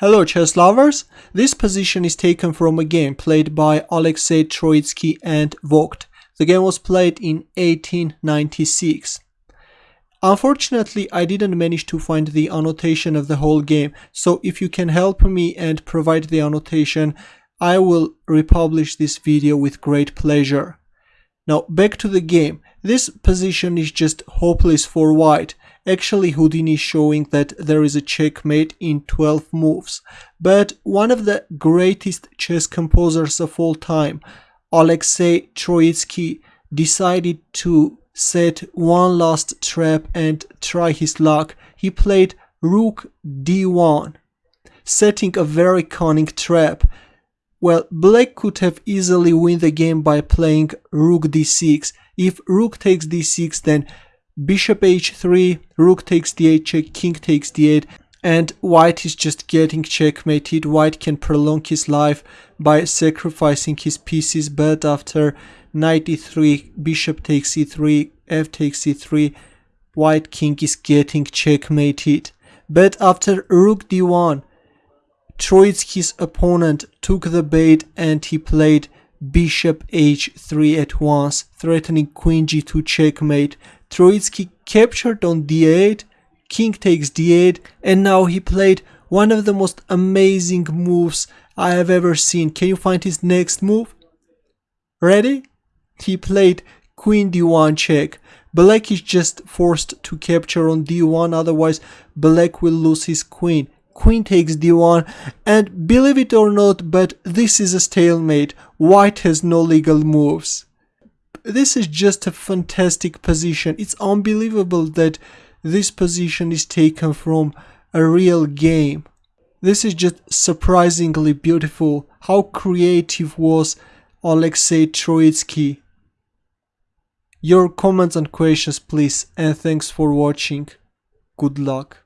Hello chess lovers! This position is taken from a game played by Alexei Troitsky and Vogt. The game was played in 1896. Unfortunately, I didn't manage to find the annotation of the whole game, so if you can help me and provide the annotation, I will republish this video with great pleasure. Now back to the game. This position is just hopeless for white. Actually Houdini is showing that there is a checkmate in 12 moves. But one of the greatest chess composers of all time, Alexei Troitsky, decided to set one last trap and try his luck. He played Rook d1, setting a very cunning trap. Well, black could have easily win the game by playing rook d6. If rook takes d6, then bishop h3, rook takes d8 check, king takes d8, and white is just getting checkmated. White can prolong his life by sacrificing his pieces, but after knight e3, bishop takes e3, f takes e3, white king is getting checkmated. But after rook d1, Troitsky's opponent took the bait and he played bishop h3 at once, threatening queen g2 checkmate. Troitsky captured on d8, king takes d8, and now he played one of the most amazing moves I have ever seen. Can you find his next move? Ready? He played queen d1 check. Black is just forced to capture on d1, otherwise black will lose his queen queen takes d1 and believe it or not but this is a stalemate white has no legal moves this is just a fantastic position. It's unbelievable that this position is taken from a real game. This is just surprisingly beautiful. How creative was Alexei Troitsky? Your comments and questions please and thanks for watching. Good luck